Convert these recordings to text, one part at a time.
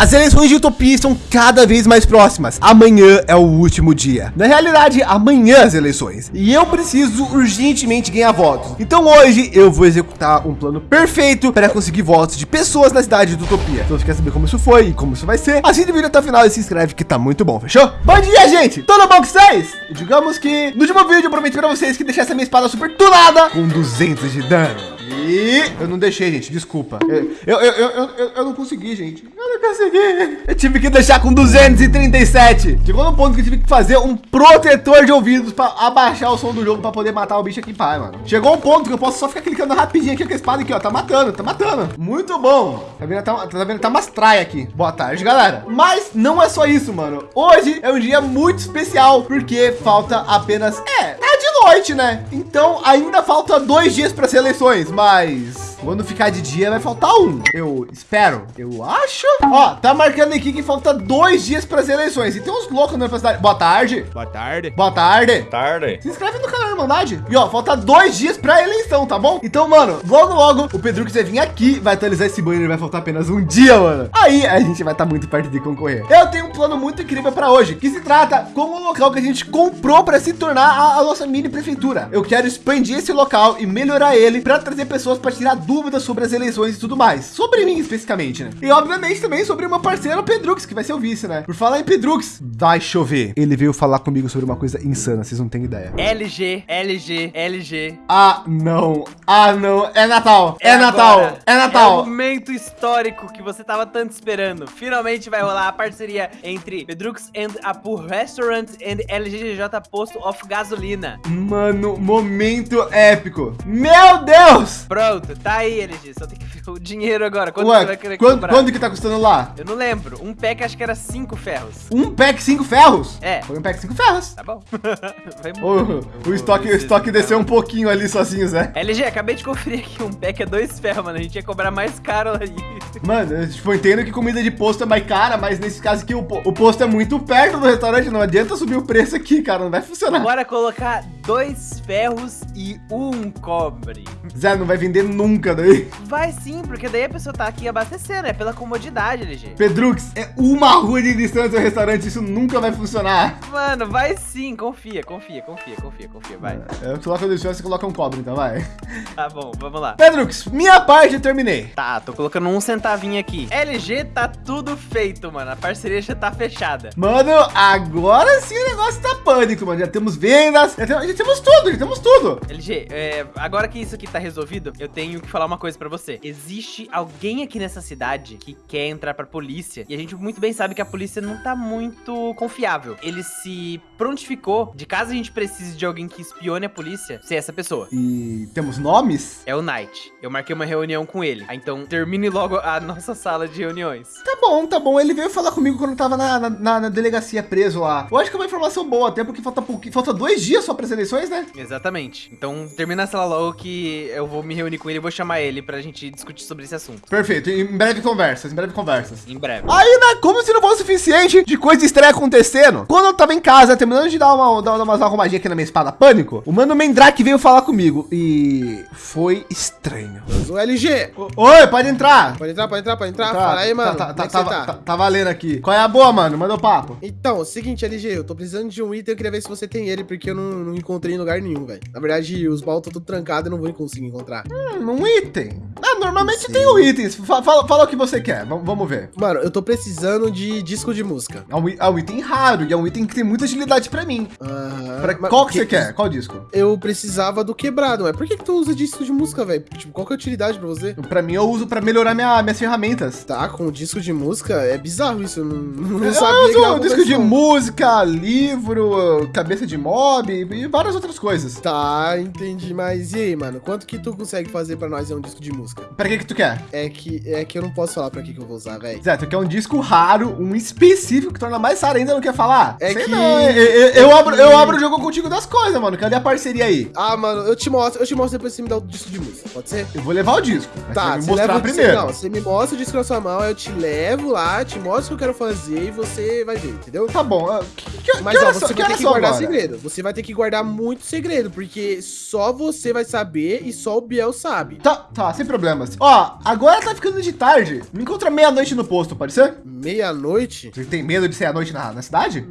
As eleições de Utopia estão cada vez mais próximas. Amanhã é o último dia. Na realidade, amanhã as eleições. E eu preciso urgentemente ganhar votos. Então hoje eu vou executar um plano perfeito para conseguir votos de pessoas na cidade de Utopia. Então você quer saber como isso foi e como isso vai ser? Assiste o vídeo até o final e se inscreve que tá muito bom, fechou? Bom dia, gente! Tudo bom com vocês? Digamos que no último vídeo eu prometi para vocês que deixasse a minha espada super tunada com 200 de dano. E eu não deixei, gente, desculpa. Eu, eu, eu, eu, eu, não consegui, gente. Eu não consegui. Eu tive que deixar com 237. Chegou no ponto que eu tive que fazer um protetor de ouvidos para abaixar o som do jogo para poder matar o bicho aqui, pai, mano. Chegou um ponto que eu posso só ficar clicando rapidinho aqui com a espada aqui, ó. Tá matando, tá matando. Muito bom. Tá vendo? Tá, tá vendo? Tá umas traias aqui. Boa tarde, galera. Mas não é só isso, mano. Hoje é um dia muito especial porque falta apenas... É, noite, né? Então ainda falta dois dias para as eleições, mas quando ficar de dia vai faltar um. Eu espero. Eu acho. Ó, tá marcando aqui que falta dois dias para as eleições. E tem uns loucos na cidade. Boa tarde. Boa tarde. Boa tarde. Tarde. Se inscreve no canal Irmandade. E ó, falta dois dias para a eleição, tá bom? Então, mano, logo, logo o Pedro que vai vir aqui, vai atualizar esse banner. Vai faltar apenas um dia, mano. Aí a gente vai estar tá muito perto de concorrer. Eu tenho um plano muito incrível para hoje, que se trata como o local que a gente comprou para se tornar a, a nossa mini prefeitura. Eu quero expandir esse local e melhorar ele para trazer pessoas para tirar dúvidas sobre as eleições e tudo mais. Sobre mim, especificamente, né? E obviamente também sobre uma parceira, Pedrux, que vai ser o vice, né? Por falar em Pedrux, vai chover. Ele veio falar comigo sobre uma coisa insana, vocês não têm ideia. LG, LG, LG. Ah, não. Ah, não. É Natal. É, é Natal. Agora. É Natal. É o momento histórico que você tava tanto esperando. Finalmente vai rolar a parceria entre Pedrux and Apu Restaurant and LGGJ Posto of Gasolina. Mano, momento épico. Meu Deus! Pronto, tá aí, LG só tem que ver o dinheiro agora. Quanto Ué, você vai querer quando, comprar? Quanto que tá custando lá? Eu não lembro. Um pack acho que era cinco ferros. Um pack cinco ferros? É. Foi um pack cinco ferros. Tá bom. o, o estoque, o estoque desceu um pouquinho ali sozinho, Zé. LG, acabei de conferir aqui. Um pack é dois ferros, mano. A gente ia cobrar mais caro aí. Mano, eu tipo, entendo que comida de posto é mais cara, mas nesse caso aqui o, o posto é muito perto do restaurante. Não adianta subir o preço aqui, cara. Não vai funcionar. Bora colocar dois ferros e um cobre. Zé, não vai vender nunca daí. Vai sim, porque daí a pessoa tá aqui abastecendo, é pela comodidade, LG. Pedrux, é uma rua de distância do restaurante, isso nunca vai funcionar. Mano, vai sim, confia, confia, confia, confia, confia, vai. É, eu coloco a distância, você coloca um cobre, então vai. Tá bom, vamos lá. Pedrux, minha parte eu terminei. Tá, tô colocando um centavinho aqui. LG tá tudo feito, mano, a parceria já tá fechada. Mano, agora sim o negócio tá pânico, mano, já temos vendas, já temos, temos tudo, temos tudo. LG, é, agora que isso aqui tá resolvido, eu tenho que falar uma coisa pra você. Existe alguém aqui nessa cidade que quer entrar pra polícia e a gente muito bem sabe que a polícia não tá muito confiável. Ele se prontificou de caso a gente precise de alguém que espione a polícia, ser essa pessoa. E temos nomes? É o Knight. Eu marquei uma reunião com ele. Então termine logo a nossa sala de reuniões. Tá bom, tá bom. Ele veio falar comigo quando eu tava na, na, na delegacia preso lá. Eu acho que é uma informação boa, até porque falta, falta dois dias só para as eleições, né? Exatamente. Então termina a sala logo que eu vou me reunir com ele e vou chamar ele pra gente discutir sobre esse assunto. Perfeito. Em breve conversas, em breve conversas. Em breve. Aí, né, como se não fosse suficiente de coisa estranha acontecendo. Quando eu tava em casa, terminando de dar uma, dar uma arrumadinha aqui na minha espada pânico, o mano Mendrake veio falar comigo e foi estranho. O LG. Oi, pode entrar. Pode entrar, pode entrar, pode entrar. Tá, Fala aí, mano. Tá, tá, tá, tá, tá, tá valendo aqui. Qual é a boa, mano? Manda o papo. Então, seguinte, LG, eu tô precisando de um item, eu queria ver se você tem ele, porque eu não, não encontrei em lugar nenhum, velho. Na verdade, os baús estão tudo trancados, eu não vou conseguir encontrar. Hum, um item? Normalmente Sim. tem o itens. Fala, fala, o que você quer. V vamos ver. Mano, eu tô precisando de disco de música. É um, é um item raro e é um item que tem muita agilidade pra mim. Uhum. Pra, qual que, que você quer? Qual disco? Eu precisava do quebrado, mas por que, que tu usa disco de música, velho? Tipo, qual que é a utilidade pra você? Pra mim, eu uso pra melhorar minha, minhas ferramentas. Tá, com disco de música? É bizarro isso. Eu não, não eu sabia. Eu uso disco de música, livro, cabeça de mob e várias outras coisas. Tá, entendi. Mas e aí, mano? Quanto que tu consegue fazer pra nós é um disco de música? Pra que que tu quer? É que, é que eu não posso falar pra que que eu vou usar, velho. Zé, tu quer um disco raro, um específico que torna mais raro ainda, não quer falar? É Sei que... Não, eu, eu, eu, abro, eu abro o jogo contigo das coisas, mano. Cadê a parceria aí? Ah, mano, eu te mostro, eu te mostro depois você me dá o disco de música, pode ser? Eu vou levar o disco. Tá, você me mostrar primeiro. Não, você me mostra o disco na sua mão, eu te levo lá, te mostro o que eu quero fazer e você vai ver, entendeu? Tá bom. Que, que, Mas que ó, você vai ter que guardar agora? segredo. Você vai ter que guardar muito segredo, porque só você vai saber e só o Biel sabe. Tá, tá, sem problemas. Ó, agora tá ficando de tarde. Me encontra meia-noite no posto, pode ser? Meia-noite? Você tem medo de ser à noite na, na cidade?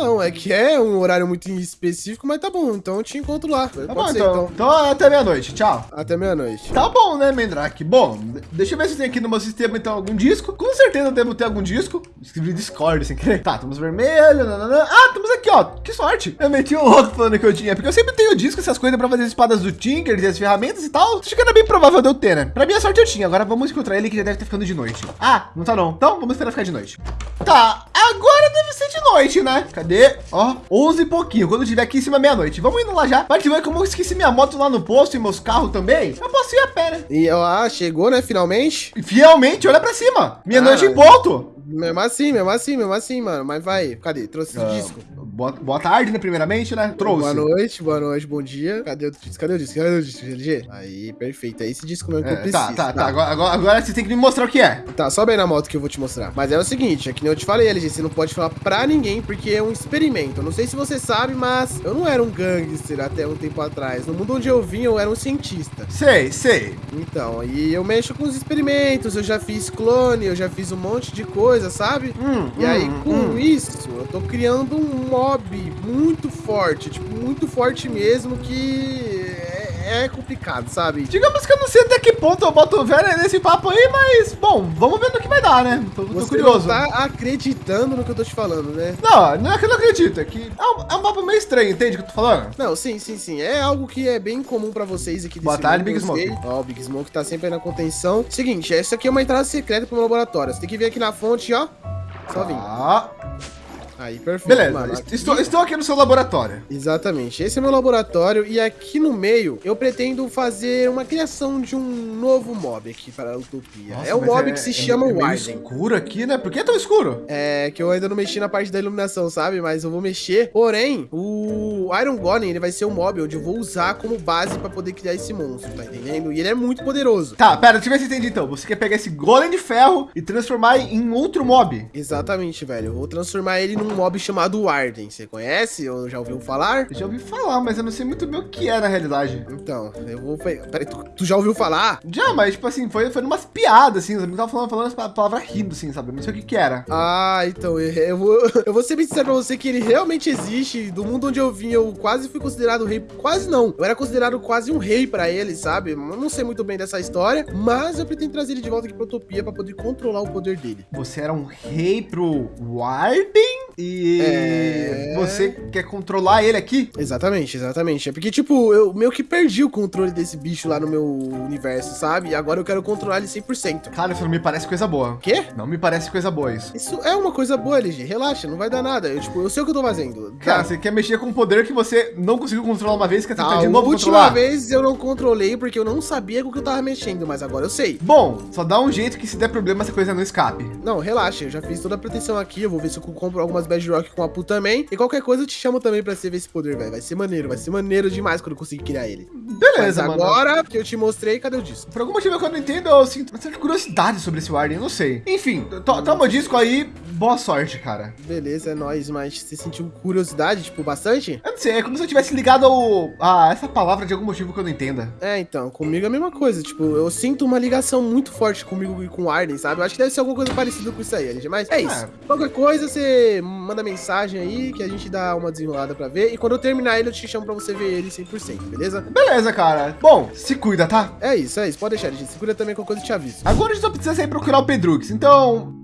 Não, é que é um horário muito específico, mas tá bom. Então eu te encontro lá. Tá bom, então. Então até meia-noite. Tchau. Até meia-noite. Tá bom, né, Mendrake? Bom, deixa eu ver se tem aqui no meu sistema, então, algum disco. Com certeza devo ter algum disco. Escrevi Discord sem querer. Tá, estamos vermelho. Nanana. Ah, estamos aqui, ó. Que sorte. Eu meti um louco falando que eu tinha. Porque eu sempre tenho disco, essas coisas pra fazer as espadas do Tinker e as ferramentas e tal. Acho que era bem provável de eu ter, né? Pra minha sorte eu tinha. Agora vamos encontrar ele que já deve estar ficando de noite. Ah, não tá não. Então vamos esperar ficar de noite. Tá, agora deve ser de noite, né? Cadê? Ó, 11 e pouquinho. Quando eu estiver aqui em cima meia-noite. Vamos indo lá já. Mas ver como eu esqueci minha moto lá no posto e meus carros também. Eu posso ir a pé, né? E ah, chegou, né? Finalmente. Fielmente, olha pra cima. Meia-noite ah, em ponto. Mesmo assim, mesmo assim, mesmo assim, mano. Mas vai. Cadê? Trouxe esse uh, disco. Boa, boa tarde, né? Primeiramente, né? Trouxe. Boa noite, boa noite, bom dia. Cadê o disco? Cadê o disco? Cadê o disco, GLG? Aí, perfeito. É esse disco mesmo que é, eu preciso. Tá, tá, tá. tá. Agora, agora, agora, você tem que me mostrar o que é. Tá, sobe aí na moto que eu vou te mostrar. Mas é o seguinte, é que nem eu te falei, LG, você não pode falar pra ninguém, porque é um experimento. Eu não sei se você sabe, mas eu não era um gangster até um tempo atrás. No mundo onde eu vim, eu era um cientista. Sei, sei. Então, e eu mexo com os experimentos, eu já fiz clone, eu já fiz um monte de coisa, sabe? Hum. E aí, hum, com hum. isso, eu tô criando um mob muito forte, tipo, muito forte mesmo, que é, é complicado, sabe? Digamos que eu não sei até que ponto eu boto velho nesse papo aí, mas, bom, vamos ver no que vai dar, né? Tô, tô curioso. Você tá acreditando no que eu tô te falando, né? Não, não é que eu não acredito, é que é um, é um papo meio estranho, entende o que eu tô falando? Não, sim, sim, sim. É algo que é bem comum pra vocês aqui Boa tarde, Big Smoke. Ó, o Big Smoke tá sempre aí na contenção. Seguinte, essa aqui é uma entrada secreta pro meu laboratório. Você tem que vir aqui na fonte, ó. Só vim. Ah. Aí, perfeito. Beleza, mano. Estou, estou aqui no seu laboratório. Exatamente. Esse é meu laboratório e aqui no meio eu pretendo fazer uma criação de um novo mob aqui para a Utopia. Nossa, é um mob é, que se é, chama é escuro aqui, né? Por que é tão escuro? É que eu ainda não mexi na parte da iluminação, sabe? Mas eu vou mexer. Porém, o Iron Golem, ele vai ser um mob onde eu vou usar como base para poder criar esse monstro, tá entendendo? E ele é muito poderoso. Tá, pera, deixa eu ver se entendi então. Você quer pegar esse Golem de ferro e transformar em outro mob? Exatamente, velho. Eu vou transformar ele num um mob chamado Warden. Você conhece ou já ouviu falar? Eu já ouvi falar, mas eu não sei muito bem o que é na realidade. Então, eu vou... Peraí, tu, tu já ouviu falar? Já, mas tipo assim, foi, foi umas piadas, assim. Os amigos estavam falando, falando as palavras rindo, assim, sabe? Eu não sei o que que era. Ah, então, eu, eu, vou, eu vou ser bem sincero pra você que ele realmente existe. Do mundo onde eu vim, eu quase fui considerado rei. Quase não. Eu era considerado quase um rei pra ele, sabe? Eu não sei muito bem dessa história, mas eu pretendo trazer ele de volta aqui pra Utopia pra poder controlar o poder dele. Você era um rei pro Warden? E é... você quer controlar ele aqui? Exatamente, exatamente. É porque, tipo, eu meio que perdi o controle desse bicho lá no meu universo, sabe? E agora eu quero controlar ele 100%. Cara, isso não me parece coisa boa. Quê? Não me parece coisa boa isso. Isso é uma coisa boa, LG. Relaxa, não vai dar nada. Eu, tipo, eu sei o que eu tô fazendo. Cara, você quer mexer com um poder que você não conseguiu controlar uma vez, quer tentar tá, de novo controlar? A última vez eu não controlei porque eu não sabia com o que eu tava mexendo, mas agora eu sei. Bom, só dá um jeito que se der problema essa coisa não escape. Não, relaxa. Eu já fiz toda a proteção aqui. Eu vou ver se eu compro algumas bedrock com a puta também. E qualquer coisa eu te chamo também pra você ver esse poder, velho. Vai ser maneiro, vai ser maneiro demais quando eu conseguir criar ele. Beleza, Mas agora mano. que eu te mostrei, cadê o disco? Por algum motivo que eu não entendo, eu sinto uma certa curiosidade sobre esse Warden, eu não sei. Enfim, to toma o disco aí, boa sorte, cara. Beleza, é nóis, mas você sentiu curiosidade, tipo, bastante? Eu não sei, é como se eu tivesse ligado ao, a essa palavra de algum motivo que eu não entenda. É, então, comigo é a mesma coisa, tipo, eu sinto uma ligação muito forte comigo e com o Arden, sabe? Eu acho que deve ser alguma coisa parecida com isso aí, LG, mas é isso. É. Qualquer coisa, você manda mensagem aí, que a gente dá uma desenrolada pra ver. E quando eu terminar ele, eu te chamo pra você ver ele 100%, beleza? Beleza, cara. Bom, se cuida, tá? É isso, é isso. Pode deixar, gente. Se cuida também com coisa eu te aviso. Agora a gente só precisa sair procurar o Pedrux. Então,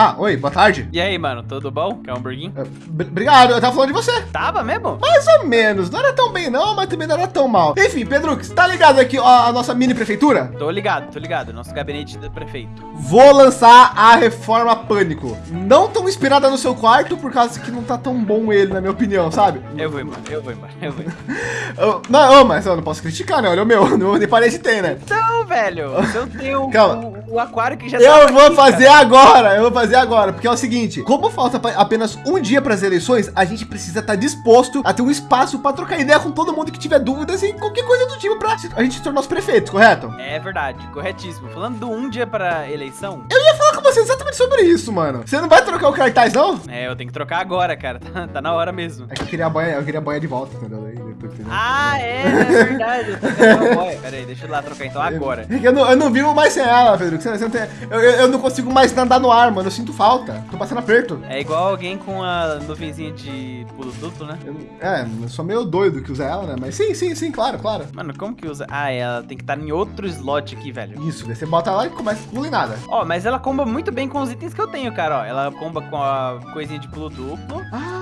ah, oi, boa tarde. E aí, mano, tudo bom? Quer um hamburguinho? É, obrigado, eu tava falando de você. Tava mesmo? Mais ou menos, não era tão bem não, mas também não era tão mal. Enfim, Pedro, tá ligado aqui ó, a nossa mini prefeitura? Tô ligado, tô ligado, nosso gabinete do prefeito. Vou lançar a reforma Pânico. Não tão inspirada no seu quarto, por causa que não tá tão bom ele, na minha opinião, sabe? Eu vou embora, eu vou embora, eu vou embora. não, mas eu não posso criticar, né? Olha o meu, não, nem parede tem, né? Então, velho, eu tenho Calma. O aquário que já Eu vou aqui, fazer cara. agora, eu vou fazer agora, porque é o seguinte, como falta apenas um dia para as eleições, a gente precisa estar disposto a ter um espaço para trocar ideia com todo mundo que tiver dúvidas e qualquer coisa do tipo para a gente se tornar os prefeitos, correto? É verdade, corretíssimo. Falando do um dia pra eleição, Eu ia falar com você exatamente sobre isso, mano. Você não vai trocar o cartaz, não? é, eu tenho que trocar agora, cara. Tá, tá na hora mesmo. É que eu queria a banha, eu queria a banha de volta, entendeu? Depois, entendeu? Ah, é, é verdade. Eu tô vendo uma boia. Pera aí, deixa eu lá trocar então agora. É Eu não, eu não vivo mais sem ela, Pedro. Você, você não tem- eu, eu- não consigo mais andar no ar, mano. Eu sinto falta. Tô passando aperto. É igual alguém com a nuvenzinha de pulo duplo, né? Eu é, eu sou meio doido que usa ela, né? Mas sim, sim, sim, claro, claro. Mano, como que usa? Ah, ela tem que estar em outro slot aqui, velho. Isso, daí você bota lá e começa a pular em nada. Ó, mas ela comba muito bem com os itens que eu tenho, cara, ó. Ela comba com a coisinha de pulo duplo. Ah,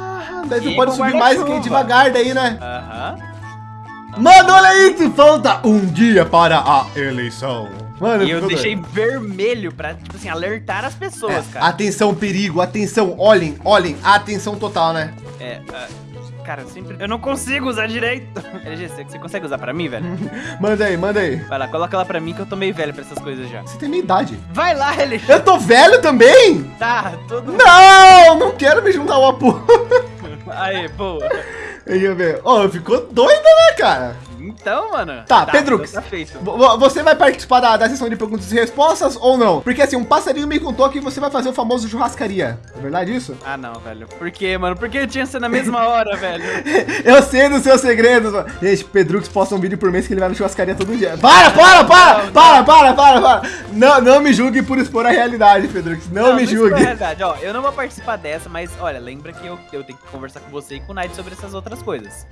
daí você pode subir mais que devagar daí, né? Aham. Mano, olha aí que falta um dia para a eleição. Mano, E eu deixei doido. vermelho pra, tipo assim, alertar as pessoas, É, cara. atenção, perigo, atenção, olhem, olhem, atenção total, né? É, ah, cara, eu sempre. Eu não consigo usar direito. LG, você, você consegue usar pra mim, velho? Manda aí, manda aí. Vai lá, coloca ela pra mim que eu tô meio velho pra essas coisas já. Você tem minha idade. Vai lá, LG. Eu tô velho também? Tá, todo Não, não quero me juntar ao apoio. Aí, boa. Deixa eu ver. Ó, ficou doida, né, cara? Então, mano. Tá. Tá feito. Vo- vo- Você vai participar da, da sessão de perguntas e respostas ou não? Porque assim, um passarinho me contou que você vai fazer o famoso churrascaria. É verdade isso? Ah, não, velho. Por quê, mano? Por que tinha que ser na mesma hora, velho? Eu sei dos seus segredos, mano. Gente, Pedrux posta um vídeo por mês que ele vai na churrascaria todo dia. Para, para, para! Não, Para, para, para, para! Não, não me julgue por expor a realidade, Pedrux. Não, me isso julgue. é verdade. Ó, eu não vou participar dessa, mas olha, lembra que eu, eu tenho que conversar com você e com o Knight sobre essas outras coisas.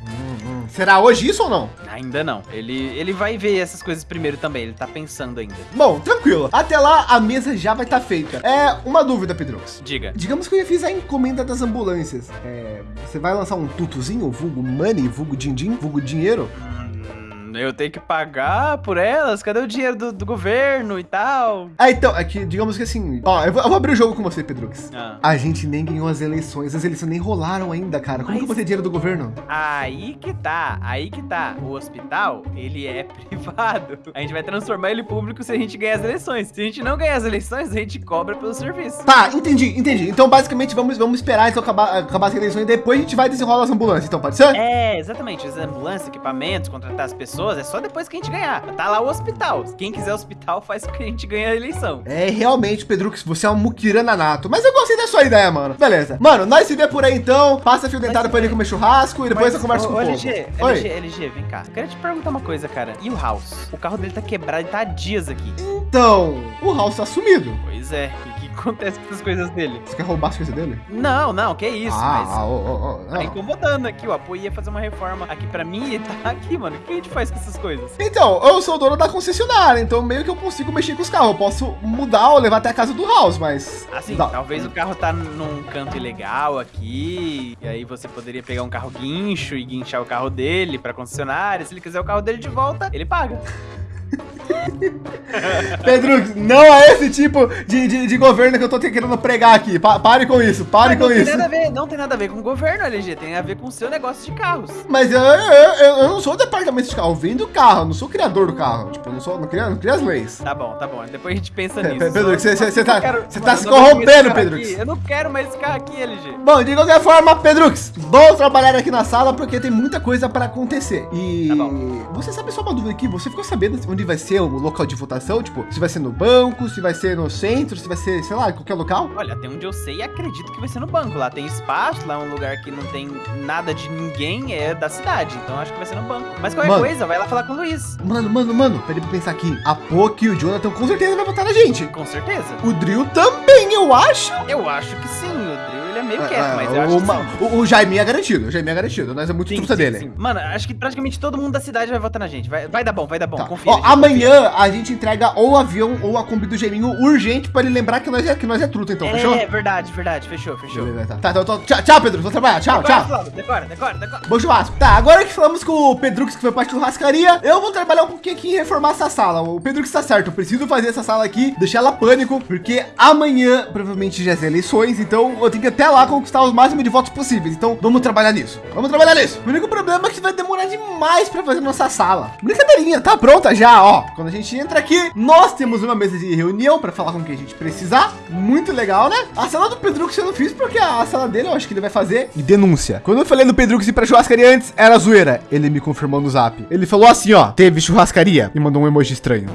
Será hoje isso ou não? Ainda não. Ele, ele vai ver essas coisas primeiro também. Ele tá pensando ainda. Bom, tranquilo. Até lá, a mesa já vai estar feita. É, uma dúvida, Pedrux. Diga. Digamos que eu já fiz a encomenda das ambulâncias. É, você vai lançar um tutuzinho, vulgo money, vulgo din-din, vulgo dinheiro? Hum, eu tenho que pagar por elas? Cadê o dinheiro do, do governo e tal? Ah, então, é que, digamos que assim... Ó, eu vou, eu vou abrir o jogo com você, Pedrux. Ah. A gente nem ganhou as eleições, as eleições nem rolaram ainda, cara. Como Mas- que eu vou ter dinheiro do governo? Aí que tá, aí que tá. O hospital, ele é privado. A gente vai transformar ele público se a gente ganhar as eleições. Se a gente não ganhar as eleições, a gente cobra pelo serviço. Tá, entendi, entendi. Então, basicamente, vamos, vamos esperar então, acabar, acabar as eleições e depois a gente vai desenrolar as ambulâncias, então, pode ser? É, exatamente. As ambulâncias, equipamentos, contratar as pessoas, é só depois que a gente ganhar. Tá lá o hospital. Quem quiser hospital, faz com que a gente ganhe a eleição. É, realmente, Pedrux, você é um muquirana nato. Mas eu gostei da sua ideia, mano. Beleza. Mano, nós se vê por aí então. Passa fio dentado pra ele comer churrasco e depois eu converso com o Ô, povo. LG, Oi. LG, LG, vem cá. Quero te perguntar uma coisa, cara. E o House? O carro dele tá quebrado e tá há dias aqui. Então, o House tá sumido. Pois é. Acontece com essas coisas dele? Você quer roubar as coisas dele? Não, não, que isso, ah, mas... ah, ô, ô, ô, Tá incomodando aqui, o apoio ia fazer uma reforma aqui pra mim e tá aqui, mano. O que a gente faz com essas coisas? Então, eu sou o dono da concessionária, então meio que eu consigo mexer com os carros. Eu posso mudar ou levar até a casa do House, mas. Assim, Dá. talvez o carro tá num canto ilegal aqui, e aí você poderia pegar um carro guincho e guinchar o carro dele pra concessionária. Se ele quiser o carro dele de volta, ele paga. Pedro, não é esse tipo de, de, de governo que eu tô querendo pregar aqui. Pa- pare com isso, pare com não isso. tem nada a ver, não tem nada a ver com o governo, LG, tem a ver com o seu negócio de carros. Mas eu, eu, eu, não sou o departamento de carro, eu vendo carro, eu não sou criador do carro. Tipo, eu não sou, não crio, não crio as leis. Tá bom, tá bom. Depois a gente pensa Pe- nisso. Pedro, você- você- tá- quero- você tá se corrompendo, Pedro. aqui. Eu não quero mais esse carro aqui, LG. Bom, de qualquer forma, Pedrux, bom trabalhar aqui na sala porque tem muita coisa para acontecer. E Tá você sabe só uma dúvida aqui? Você ficou sabendo onde vai ser o local de votação? Tipo, se vai ser no banco, se vai ser no centro, se vai ser, sei lá, em qualquer local? Olha, até onde eu sei, acredito que vai ser no banco. Lá tem espaço, lá é um lugar que não tem nada de ninguém, é da cidade. Então acho que vai ser no banco. Mas qualquer Mano. coisa, vai lá falar com o Luiz. Mano, mano, mano, peraí pra pensar aqui. A Poki e o Jonathan com certeza vai votar na gente. Com certeza. O Drill também, eu acho. Eu acho que sim, o Drill ele é meio quieto, Ah, mas eu o, acho que sim. o, o Jaime é garantido, o Jaime é garantido. Nós é muito Sim, truta sim, dele. sim. Mano, acho que praticamente todo mundo da cidade vai votar na gente. Vai, vai dar bom, vai dar bom. Tá. Confia. Ó, gente, amanhã a gente entrega ou o avião ou a Kombi do Geminho urgente pra ele lembrar que nós é, que nós é truta, então, confia. fechou? É, verdade, verdade. Fechou, fechou. Tá. Tá, então, tchau, tchau, Pedro. Vou trabalhar. Tchau, Decora, tchau. Decora, decora, decora. Bom churrasco. Tá, agora que falamos com o Pedrux, que foi parte do churrascaria, eu vou trabalhar um pouquinho aqui em reformar essa sala. O Pedrux tá certo, eu preciso fazer essa sala aqui, deixar ela pânico, porque amanhã provavelmente já é eleições, então eu tenho que até até lá conquistar os máximos de votos possíveis. Então vamos trabalhar nisso. Vamos trabalhar nisso. O único problema é que vai demorar demais para fazer nossa sala. Brincadeirinha, tá pronta já, ó. Quando a gente entra aqui, nós temos uma mesa de reunião para falar com quem a gente precisar. Muito legal, né? A sala do Pedro que eu não fiz porque a sala dele eu acho que ele vai fazer denúncia. Quando eu falei Pedro que ir para churrascaria antes, era zoeira. Ele me confirmou no zap. Ele falou assim, ó, teve churrascaria e mandou um emoji estranho.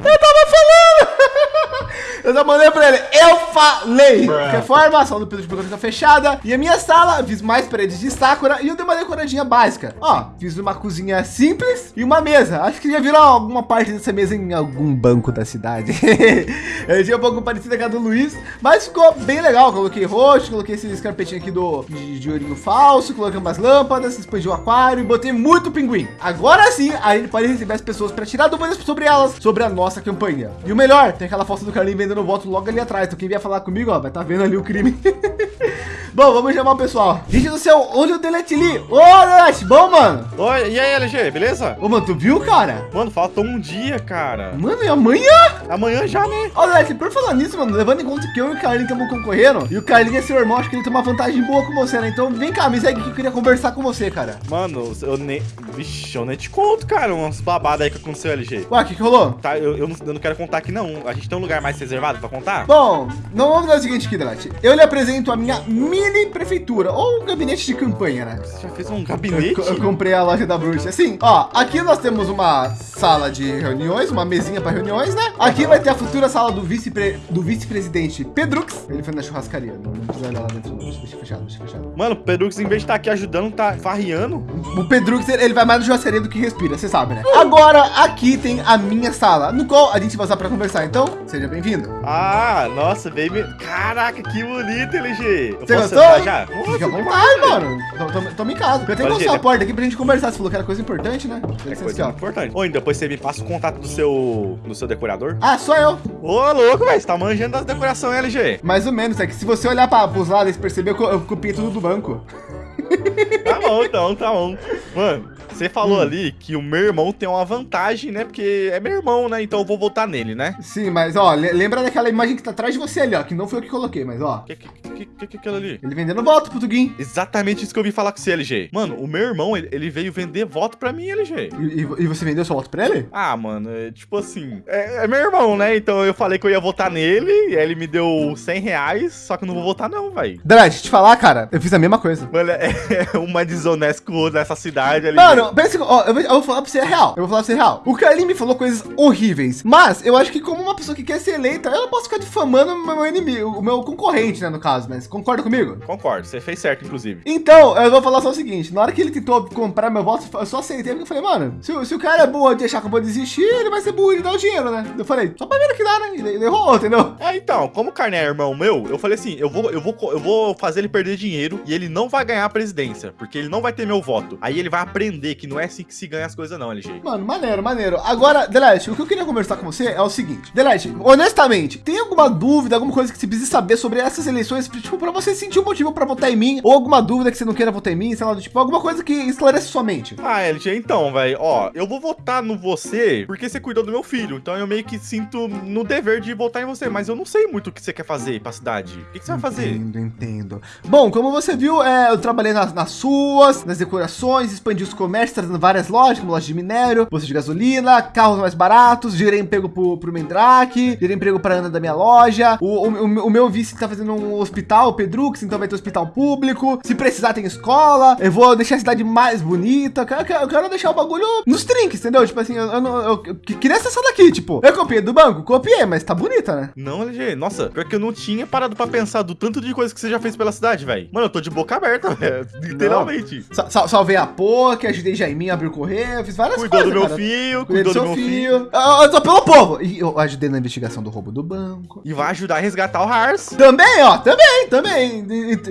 Eu já mandei pra ele, eu falei. Que a formação do Pedro de está fechada. E a minha sala, fiz mais paredes de Sakura e eu dei uma decoradinha básica. Ó, fiz uma cozinha simples e uma mesa. Acho que já virou alguma parte dessa mesa em algum banco da cidade. eu tinha um pouco parecida com a do Luiz, mas ficou bem legal. Coloquei roxo, coloquei esse carpetinho aqui do, de, de ourinho falso, coloquei umas lâmpadas, expandi o aquário e botei muito pinguim. Agora sim, a gente pode receber as pessoas para tirar dúvidas sobre elas, sobre a nossa campanha. E o melhor, tem aquela foto do Carlinho vendendo voto logo ali atrás. Então quem vier falar comigo, ó, vai estar tá vendo ali o crime. bom, vamos chamar o pessoal. Gente do céu, olha o Delete ali. Ô, Delete, bom, mano? Oi, e aí, LG, beleza? Ô, mano, tu viu, cara? Mano, faltou um dia, cara. Mano, e amanhã? Amanhã já, né? Ô, Delete, por falar nisso, mano, levando em conta que eu e o Carlinho estamos concorrendo, e o Carlinho é seu irmão, acho que ele tem uma vantagem boa com você, né? Então vem cá, me segue que eu queria conversar com você, cara. Mano, eu nem... Vixe, eu nem te conto, cara, umas babadas aí que aconteceu, LG. Ué, o que que rolou? Tá, eu, eu, não, eu não quero contar aqui, não. A gente tem um lugar mais reservado pra contar? Bom, não vamos fazer o seguinte aqui, Delete. Eu lhe apresento a minha mini prefeitura, ou um gabinete de campanha, né? Você já fez um gabinete? Eu, eu, comprei a loja da bruxa. Assim, ó, aqui nós temos uma sala de reuniões, uma mesinha para reuniões, né? Aqui vai ter a futura sala do vice do vice-presidente Pedrux. Ele foi na churrascaria, não, não precisa olhar lá dentro. Deixa fechado, deixa fechado. Mano, o Pedrux, em vez de estar tá aqui ajudando, tá farriando. O Pedrux, ele vai mais no churrascaria do que respira, você sabe, né? Agora, aqui tem a minha sala, no qual a gente vai usar para conversar. Então, seja bem-vindo. Ah, nossa, baby. Caraca, que bonito, LG. Eu Você gostou? já? Nossa, Fica à vontade, mano. Toma em casa. Eu tenho que mostrar a porta aqui pra gente conversar. Você falou que era coisa importante, né? É coisa aqui, importante. Oi, depois você me passa o contato do seu, do seu decorador. Ah, sou eu. Ô, louco, velho. Você tá manjando das decorações, LG. Mais ou menos. É que se você olhar para os lados e perceber, eu, eu copiei tudo do banco. tá bom, então, tá bom. Mano, você falou hum. ali que o meu irmão tem uma vantagem, né? Porque é meu irmão, né? Então eu vou votar nele, né? Sim, mas ó, lembra daquela imagem que tá atrás de você ali, ó. Que não foi eu que coloquei, mas ó. Que que, que, que, é aquilo ali? Ele vendendo voto pro Tuguin. Exatamente isso que eu vi falar com você, LG. Mano, o meu irmão, ele, ele veio vender voto pra mim, LG. E, e, você vendeu seu voto pra ele? Ah, mano, é, tipo assim, é, é, meu irmão, né? Então eu falei que eu ia votar nele, e aí ele me deu 100 reais, só que eu não vou votar não, velho. Dredd, deixa eu te falar, cara, eu fiz a mesma coisa. Mano, é, é uma desonesta nessa cidade ali. Pensa, ó, eu, eu vou falar pra você a real. Eu vou falar pra você a real. O Carlinhos me falou coisas horríveis. Mas eu acho que como uma pessoa que quer ser eleita, eu não posso ficar difamando o meu inimigo, o meu concorrente, né, no caso. Mas concorda comigo? Concordo. Você fez certo, inclusive. Então, eu vou falar só o seguinte. Na hora que ele tentou comprar meu voto, eu só aceitei. Porque eu falei, mano, se, se o cara é burro de achar que eu vou desistir, ele vai ser burro e dar o dinheiro, né? Eu falei, só pra ver o que dá, né? Ele, errou, entendeu? É, então, como o Carne é irmão meu, eu falei assim, eu vou, eu, vou, eu vou fazer ele perder dinheiro e ele não vai ganhar a presidência, porque ele não vai ter meu voto. Aí ele vai aprender que não é assim que se ganha as coisas não, LG. Mano, maneiro, maneiro. Agora, Delete, o que eu queria conversar com você é o seguinte. Delete, honestamente, tem alguma dúvida, alguma coisa que você precisa saber sobre essas eleições, tipo, para você sentir um motivo para votar em mim, ou alguma dúvida que você não queira votar em mim, sei lá, tipo, alguma coisa que esclarece sua mente? Ah, LG, então, velho, ó, eu vou votar no você porque você cuidou do meu filho, então eu meio que sinto no dever de votar em você, mas eu não sei muito o que você quer fazer pra cidade. O que, que você vai fazer? Entendo, entendo. Bom, como você viu, é, eu trabalhei nas, nas suas, nas decorações, expandi os comércios, trazendo várias lojas, como loja de minério, posto de gasolina, carros mais baratos, gerei emprego pro, pro Mendrake, gerei emprego para Ana da minha loja. O, o, o, meu vice tá fazendo um hospital, o Pedrux, então vai ter hospital público. Se precisar, tem escola. Eu vou deixar a cidade mais bonita. Eu quero, eu quero deixar o bagulho nos trinques, entendeu? Tipo assim, eu, eu, eu, eu queria essa daqui, tipo, eu copiei do banco, copiei, mas tá bonita, né? Não, LG, nossa, pior que eu não tinha parado para pensar do tanto de coisa que você já fez pela cidade, velho. Mano, eu tô de boca aberta, velho, literalmente. Sal, salvei a POC, ajudei Jaiminho a abrir o correio, fiz várias Cuidou coisas. Cuidou do meu filho, cuidou do meu filho. eu tô pelo povo. E eu ajudei na investigação do roubo do banco. E vai ajudar a resgatar o Hars. Também, ó, também, também.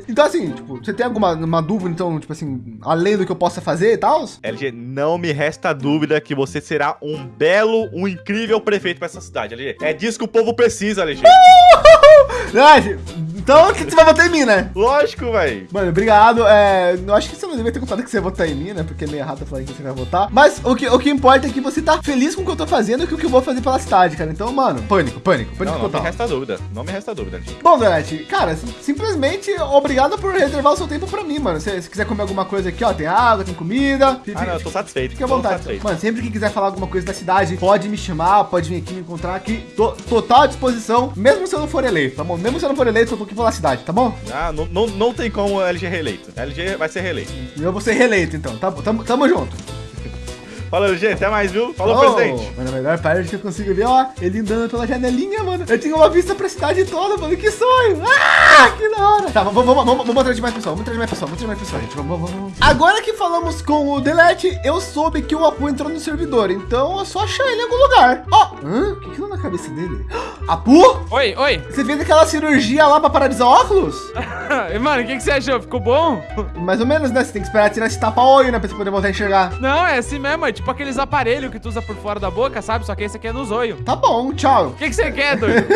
Então, assim, tipo, você tem alguma uma dúvida, então, tipo assim, além do que eu possa fazer e tal? LG, não me resta dúvida que você será um belo, um incrível prefeito para essa cidade, LG. É disso que o povo precisa, LG. Uh! Então você vai votar em mim, né? Lógico, velho. Mano, obrigado. É, eu acho que você não devia ter contado que você ia votar em mim, né? Porque é meio errado falar que você vai votar. Mas o que, o que importa é que você tá feliz com o que eu tô fazendo e com o que eu vou fazer pela cidade, cara. Então, mano, pânico, pânico, pânico Não, não me total. resta dúvida. Não me resta dúvida, gente. Bom, Donete, cara, sim- simplesmente obrigado por reservar o seu tempo pra mim, mano. Se, se quiser comer alguma coisa aqui, ó, tem água, tem comida. Ah, não, eu tô satisfeito. Fique à vontade. satisfeito. Mano, sempre que quiser falar alguma coisa da cidade, pode me chamar, pode vir aqui me encontrar aqui. Tô total à disposição, mesmo se eu não for eleito, tá bom? Mesmo se eu não for eleito, eu tô aqui pela cidade, tá bom? Ah, não, não, não tem como LG reeleito. LG vai ser reeleito. Eu vou ser reeleito, então. Tá, tamo, tamo junto. Fala, LG, até mais, viu? Falou, Oh, presidente. Mano, a melhor parte que eu consigo ver, ó, ele andando pela janelinha, mano. Eu tinha uma vista pra cidade toda, mano. Que sonho! Ah, que da hora! Tá, vamos, vamos, vamos, vamos trazer mais pessoal, vamos trazer mais pessoal, vamos trazer mais pessoal, gente. Vamos, vamos, vamos. Agora que falamos com o Delete, eu soube que o Apu entrou no servidor, então é só achar ele em algum lugar. Ó, hã? O que que deu na cabeça dele? Apu? Oi, oi. Você fez aquela cirurgia lá pra paralisar óculos? Mano, o que, que você achou? Ficou bom? Mais ou menos, né? Você tem que esperar tirar esse tapa-olho, né? Pra você poder voltar a enxergar. Não, é assim mesmo. É tipo aqueles aparelhos que tu usa por fora da boca, sabe? Só que esse aqui é no zóio. Tá bom, tchau. O que, que você quer, doido?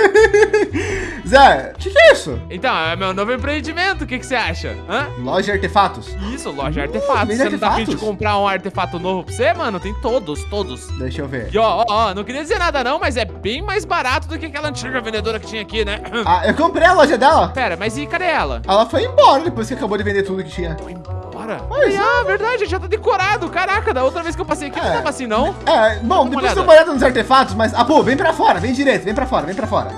Zé, o que, que é isso? então, é meu novo empreendimento. O que, que você acha? Hã? Loja de artefatos. Isso, loja de artefatos. vende Você não tá afim de artefatos? comprar um artefato novo pra você, mano? Tem todos, todos. Deixa eu ver. E ó, ó, ó, não queria dizer nada não, mas é bem mais barato do que aquela antiga vendedora que tinha aqui, né? Ah, eu comprei a loja dela. Pera, mas e cadê ela? Ela foi embora depois que acabou de vender tudo que tinha. Foi embora? Ah, verdade, já tá decorado. Caraca, da outra vez que eu passei aqui não É. tava assim, não. É, bom, depois eu uma olhada nos artefatos, mas. Ah, pô, vem pra fora, vem direito, vem pra fora, vem pra fora.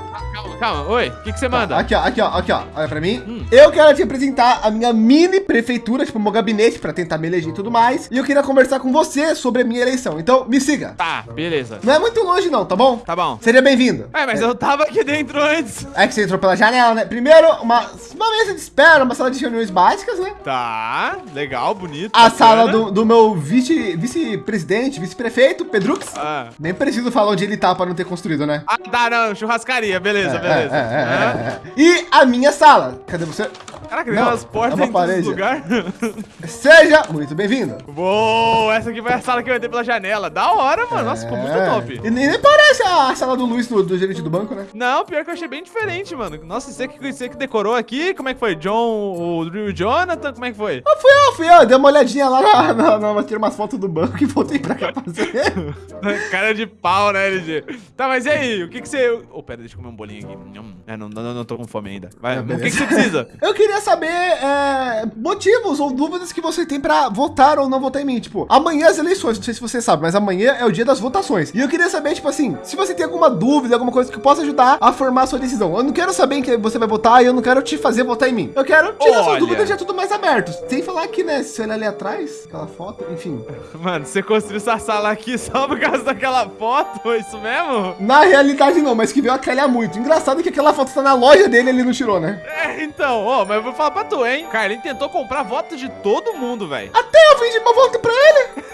Calma. Oi, o que, que você manda? Aqui, ó, aqui, ó, aqui, ó. Olha pra mim. Hum. Eu quero te apresentar a minha mini prefeitura, tipo, meu gabinete pra tentar me eleger e tudo mais. E eu queria conversar com você sobre a minha eleição. Então, me siga. Tá, beleza. Não é muito longe, não, tá bom? Tá bom. Seria bem-vindo. É, mas eu tava aqui dentro antes. É que você entrou pela janela, né? Primeiro, uma, uma mesa de espera, uma sala de reuniões básicas, né? Tá, legal, bonito. A bacana. sala do, do meu vice- vice-presidente, vice-prefeito, Pedrux. Ah. Nem preciso falar onde ele tá pra não ter construído, né? Ah, tá, não, churrascaria, beleza, É, beleza. É, é, é, é, é. E a minha sala. Cadê você? Caraca, tem Não, umas portas é em parede. lugares. Seja muito bem-vindo. Uou, essa aqui foi a sala que eu entrei pela janela. Da hora, mano. Nossa, ficou muito É. top. E nem parece a sala do Luiz, do, do gerente do banco, né? Não, pior que eu achei bem diferente, mano. Nossa, você que, você que decorou aqui? Como é que foi? John, o Drew Jonathan? Como é que foi? Ah, fui eu, fui eu. Dei uma olhadinha lá na, na, na, tirei umas fotos do banco e voltei pra cá fazer. Cara de pau, né, LG? Tá, mas e aí? O que que você... Oh, pera, deixa eu comer um bolinho aqui. Nham. É, não, não, não tô com fome ainda. Vai, Ah, o que que você precisa? Eu queria saber é, motivos ou dúvidas que você tem pra votar ou não votar em mim. Tipo, amanhã as eleições, não sei se você sabe, mas amanhã é o dia das votações. E eu queria saber, tipo assim, se você tem alguma dúvida, alguma coisa que possa ajudar a formar a sua decisão. Eu não quero saber em que você vai votar e eu não quero te fazer votar em mim. Eu quero tirar suas Olha. dúvidas já tudo mais aberto. Sem falar que, né, se olhar ali atrás, aquela foto, enfim. Mano, você construiu essa sala aqui só por causa daquela foto? É Isso mesmo? Na realidade, não, mas que veio a calhar muito. Engraçado que aquela foto tá na loja dele ele não tirou, né? É, então, ó, mas eu vou falar pra tu, hein? Carlinhos tentou comprar voto de todo mundo, velho. Até eu vendi uma volta pra ele.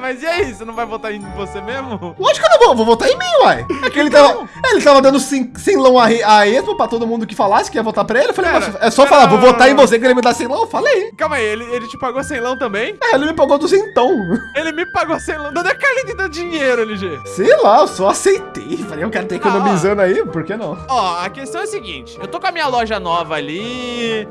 mas e aí, você não vai votar em você mesmo? Lógico que eu não vou, vou votar em mim, uai. É que ele tava, ele tava dando sem, sem lão a, a esmo pra todo mundo que falasse que ia votar pra ele. Eu falei, "Moça, é só falar, vou votar em você que ele me dá sem lão. Eu Falei. Calma aí, ele, ele te pagou sem lão também? É, ele me pagou duzentão. Ele me pagou sem lão. De onde é que Carlinhos dá dinheiro, LG? Sei lá, eu só aceitei. Falei, eu quero ter Ah, economizando aí, por que não? Ó, a questão é a seguinte: eu tô com a minha loja nova ali.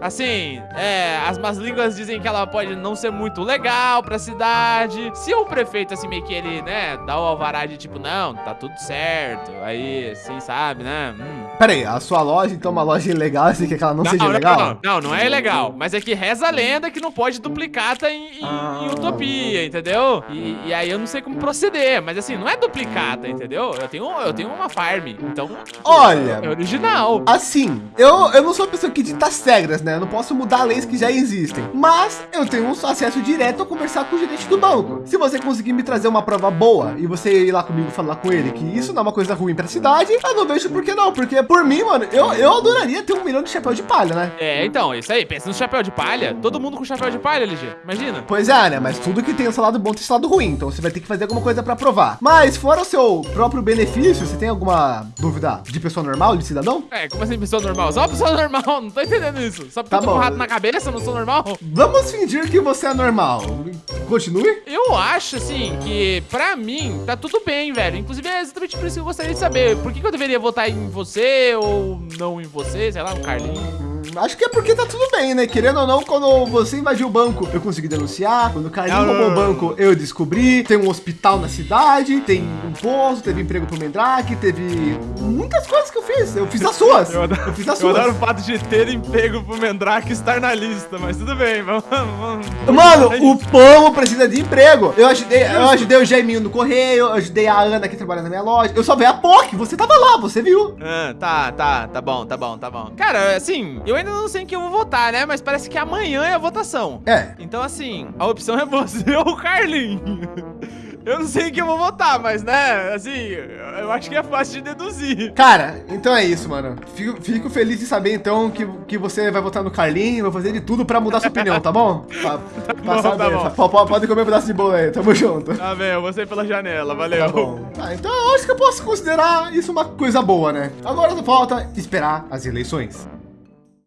Assim, é, as más línguas dizem que ela pode não ser muito legal pra cidade. Se o prefeito, assim, meio que ele, né, dá o alvará de tipo, não, tá tudo certo. Aí, assim, sabe, né? Hum. Pera aí, a sua loja, então, é uma loja ilegal, assim, que ela não, seja não, legal? Não, não, não é ilegal. Mas é que reza a lenda que não pode duplicata em, em- Ah. em utopia, entendeu? E, e aí eu não sei como proceder. Mas assim, não é duplicata, entendeu? Eu tenho, eu tenho uma farm. Então. Olha. É original. Assim, eu, eu não sou a pessoa que dita as regras, né? Eu não posso mudar leis que já existem. Mas eu tenho um acesso direto a conversar com o gerente do banco. Se você conseguir me trazer uma prova boa e você ir lá comigo falar com ele que isso não é uma coisa ruim pra cidade, eu não vejo por que não. Porque por mim, mano, eu, eu adoraria ter um milhão de chapéu de palha, né? É, então, isso aí. Pensa no chapéu de palha. Todo mundo com chapéu de palha, LG. Imagina. Pois é, né? Mas tudo que tem o seu lado bom tem o seu lado ruim. Então você vai ter que fazer alguma coisa pra provar. Mas fora o seu próprio benefício, você tem alguma dúvida de pessoa normal, de cidadão? É, como assim, pessoa normal? Só pessoa normal, não tô entendendo isso. Só porque Tá eu tô com um rato na cabeça, eu não sou normal? Vamos fingir que você é normal. Continue? Eu acho, assim, que pra mim tá tudo bem, velho. Inclusive é exatamente por isso que eu gostaria de saber. Por que, que eu deveria votar em você ou não em você, sei lá, um Carlinho. Acho que é porque tá tudo bem, né? Querendo ou não, quando você invadiu o banco, eu consegui denunciar. Quando o não, roubou o banco, eu descobri. Tem um hospital na cidade, tem um posto, teve emprego pro Mendrake, teve muitas coisas que eu fiz. Eu fiz as suas. Eu adoro- Eu fiz as Eu suas. adoro o fato de ter emprego pro Mendrake estar na lista, mas tudo bem, vamos. vamos. Mano, o povo precisa de emprego. Eu ajudei, eu ajudei o Jaiminho no correio, eu ajudei a Ana que trabalha na minha loja. Eu só vi a POC, você tava lá, você viu. Ah, tá, tá, tá bom, tá bom, tá bom. Cara, assim, eu ainda não sei em que eu vou votar, né? Mas parece que amanhã é a votação. É. Então, assim, a opção é você ou o Carlinho. Eu não sei em que eu vou votar, mas, né, assim, eu acho que é fácil de deduzir. Cara, então é isso, mano. Fico, fico feliz de saber, então, que, que você vai votar no Carlinho, vai fazer de tudo pra mudar sua opinião, tá bom? Pra, pra bom, tá bom. Pode- pode- Pode comer um pedaço de bolo aí, tamo junto. Tá bem, eu vou sair pela janela, valeu. Tá bom. Ah, então eu acho que eu posso considerar isso uma coisa boa, né? Agora só falta esperar as eleições.